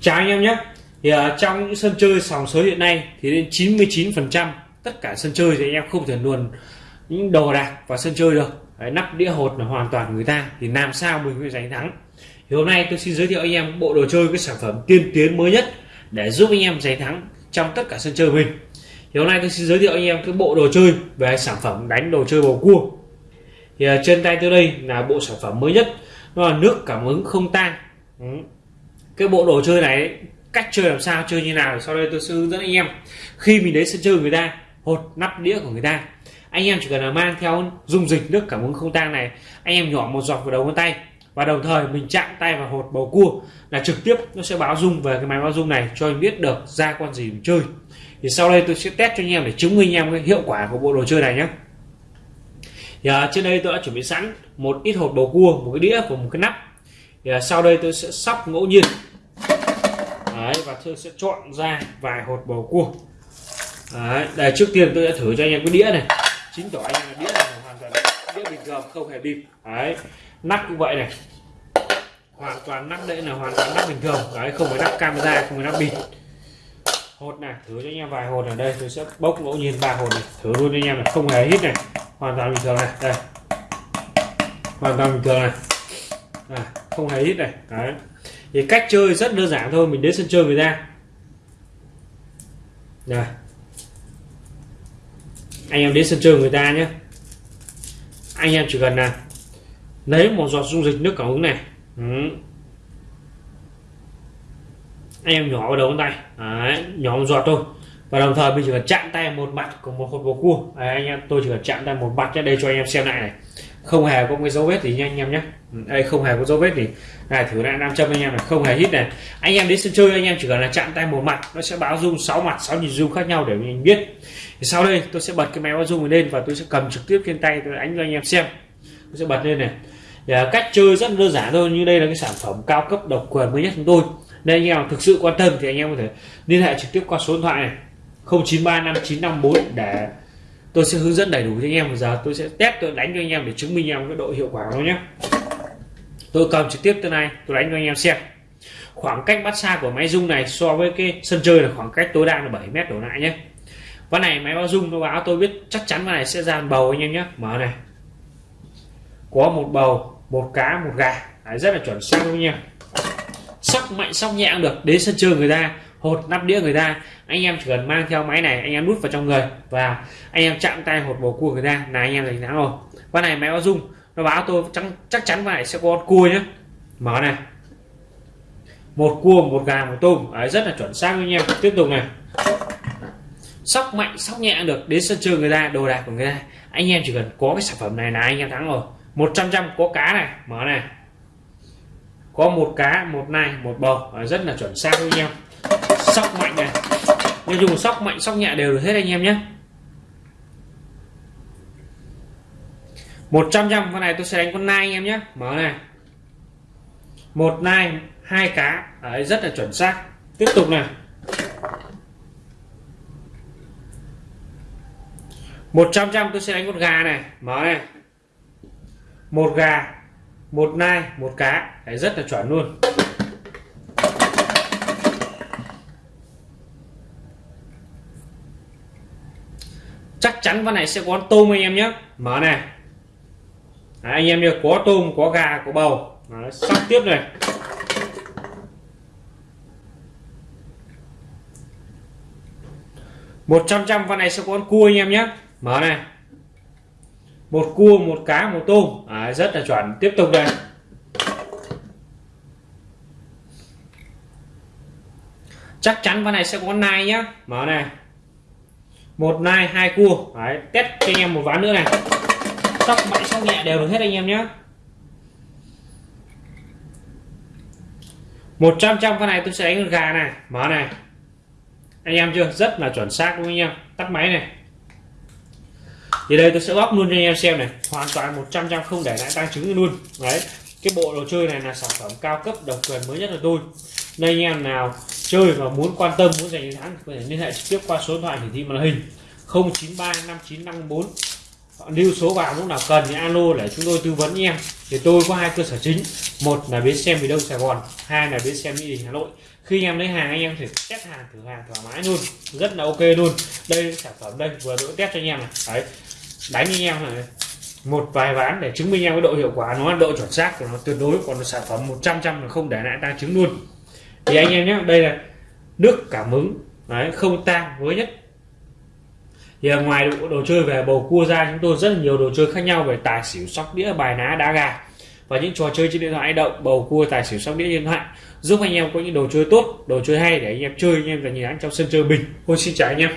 chào anh em nhé. Thì uh, trong những sân chơi sòng sới hiện nay thì đến 99 phần trăm tất cả sân chơi thì anh em không thể luồn những đồ đạc vào sân chơi được. Đấy, nắp đĩa hột là hoàn toàn người ta thì làm sao mình mới giành thắng? Thì hôm nay tôi xin giới thiệu anh em bộ đồ chơi cái sản phẩm tiên tiến mới nhất để giúp anh em giành thắng trong tất cả sân chơi mình. Thì hôm nay tôi xin giới thiệu anh em cái bộ đồ chơi về sản phẩm đánh đồ chơi bầu cua. Thì uh, trên tay tôi đây là bộ sản phẩm mới nhất. Nó là nước cảm ứng không tan. Ừ cái bộ đồ chơi này cách chơi làm sao chơi như nào sau đây tôi sẽ hướng dẫn anh em. Khi mình đến sân chơi người ta hột nắp đĩa của người ta anh em chỉ cần là mang theo dung dịch nước cảm ứng không tang này anh em nhỏ một giọt vào đầu ngón tay. Và đồng thời mình chạm tay vào hột bầu cua là trực tiếp nó sẽ báo dung về cái máy báo dung này cho anh biết được ra con gì mình chơi. Thì sau đây tôi sẽ test cho anh em để chứng minh anh em cái hiệu quả của bộ đồ chơi này nhé. Thì à, trên đây tôi đã chuẩn bị sẵn một ít hột bầu cua một cái đĩa và một cái nắp. Thì à, sau đây tôi sẽ sóc ngẫu nhiên. Đấy, và tôi sẽ chọn ra vài hột bầu cua. Đấy, đây trước tiên tôi sẽ thử cho anh em cái đĩa này. Chính tỏ anh em là đĩa này hoàn toàn đĩa bình thường không hề bịp. Đấy nắp cũng vậy này. Hoàn toàn nắp đây là hoàn toàn nắp bình thường. Đấy không phải nắp camera không phải nắp bịt hột này thử cho anh em vài hột ở đây. Tôi sẽ bốc ngẫu nhiên ba hột này. Thử luôn cho anh em là không hề hít này. Hoàn toàn bình thường này. Đây. Hoàn toàn bình thường này. À, không hề hít này. Đấy thì cách chơi rất đơn giản thôi mình đến sân chơi người ta. Rồi. Anh em đến sân chơi người ta nhé. Anh em chỉ cần là lấy một giọt dung dịch nước cảm ứng này. Ừ. anh em nhỏ vào đầu ngón tay. Đấy, nhỏ một giọt thôi. Và đồng thời mình chỉ cần chạm tay một mặt của một hột bầu cua. Đấy, anh em tôi chỉ cần chạm tay một mặt ra đây cho anh em xem lại này không hề có cái dấu vết gì nha anh em nhé. Ừ, đây, không hề có dấu vết gì. Này, thử lại nam châm anh em này, không hề hít này. Anh em đến sân chơi, anh em chỉ cần là chạm tay một mặt, nó sẽ báo dung 6 mặt 6 nhìn dung khác nhau để mình biết. Thì sau đây, tôi sẽ bật cái máy báo dung lên và tôi sẽ cầm trực tiếp trên tay tôi đánh cho anh em xem. Tôi sẽ bật lên này. Thì à, cách chơi rất đơn giản thôi, như đây là cái sản phẩm cao cấp độc quyền mới nhất chúng tôi. Nên anh em thực sự quan tâm thì anh em có thể liên hệ trực tiếp qua số điện thoại này 093594 để tôi sẽ hướng dẫn đầy đủ cho anh em giờ. Tôi sẽ test tôi đánh cho anh em để chứng minh em cái độ hiệu quả nó nhé. Tôi cầm trực tiếp từ này tôi đánh cho anh em xem. Khoảng cách bắt xa của máy rung này so với cái sân chơi là khoảng cách tối đa là 7 mét đổ lại nhé. Ván này máy báo rung nó báo tôi biết chắc chắn ván này sẽ ra bầu anh em nhé. Mở này. Có một bầu một cá một gà. Đấy, rất là chuẩn xác luôn nha. Sóc mạnh sóc nhẹ cũng được. Đến sân chơi người ta hột nắp đĩa người ta. Anh em chỉ cần mang theo máy này anh em nút vào trong người và anh em chạm tay hột bầu cua người ta là anh em giành thắng rồi. Con này máy báo dung nó báo tôi chắc, chắc chắn phải sẽ có cua nhé mở này. Một cua một gà một tôm. Đấy, rất là chuẩn xác với anh em. Tiếp tục này. Sóc mạnh sóc nhẹ được. Đến sân chơi người ta đồ đạc của người ta. Anh em chỉ cần có cái sản phẩm này là anh em thắng rồi. 100 trăm có cá này. Mở này. Có một cá một nai một bầu. Rất là chuẩn xác với nhau sóc mạnh này. Nói chung sóc mạnh sóc nhẹ đều được hết anh em nhé. 100 trăm con này tôi sẽ đánh con nai anh em nhé. Mở này. Một nai hai cá. Đấy, rất là chuẩn xác. Tiếp tục này. Một trăm trăm tôi sẽ đánh con gà này. Mở này. Một gà một nai một cá. Đấy, rất là chuẩn luôn. Chắc chắn con này sẽ có tôm anh em nhé. Mở này. Đấy, anh em nhớ có tôm có gà có bầu. Đấy, sắp tiếp này. Một trăm trăm con này sẽ có con cua anh em nhé. Mở này. Một cua một cá một tôm. À, rất là chuẩn. Tiếp tục đây chắc chắn con này sẽ có nai nhá mở này một nai hai cua. Đấy, test cho anh em một ván nữa này. Sóc mạnh sóc nhẹ đều được hết anh em nhé. 100 trăm con này tôi sẽ đánh con gà này. Mở này. Anh em chưa? Rất là chuẩn xác đúng không anh em. Tắt máy này. Thì đây tôi sẽ bóc luôn cho anh em xem này. Hoàn toàn 100 trăm không để lại tăng trứng luôn. Đấy cái bộ đồ chơi này là sản phẩm cao cấp độc quyền mới nhất của tôi. Nên anh em nào chơi và muốn quan tâm, muốn giành chiến thắng có thể liên hệ trực tiếp qua số điện thoại hiển thị màn hình. 093 5954 lưu số vào lúc nào cần thì alo để chúng tôi tư vấn em thì tôi có hai cơ sở chính. Một là bến xe miền đông sài gòn, hai là bến xe mỹ đình hà nội. Khi em lấy hàng, anh em thể test hàng, thử hàng thoải mái luôn. Rất là ok luôn. Đây sản phẩm đây, vừa đỗ test cho anh em này. Đấy. Đánh anh em này. Một vài ván để chứng minh em cái độ hiệu quả, nó độ chuẩn xác của nó tuyệt đối, còn sản phẩm 100 trăm là không để lại tăng chứng luôn thì anh em nhé đây là nước cảm ứng đấy không tang mới nhất. Thì ngoài đồ, đồ chơi về bầu cua ra chúng tôi rất là nhiều đồ chơi khác nhau về tài xỉu sóc đĩa bài ná đá gà. Và những trò chơi trên điện thoại động bầu cua tài xỉu sóc đĩa điện thoại giúp anh em có những đồ chơi tốt đồ chơi hay để anh em chơi anh em là nhìn anh trong sân chơi bình. Ôi xin chào anh em.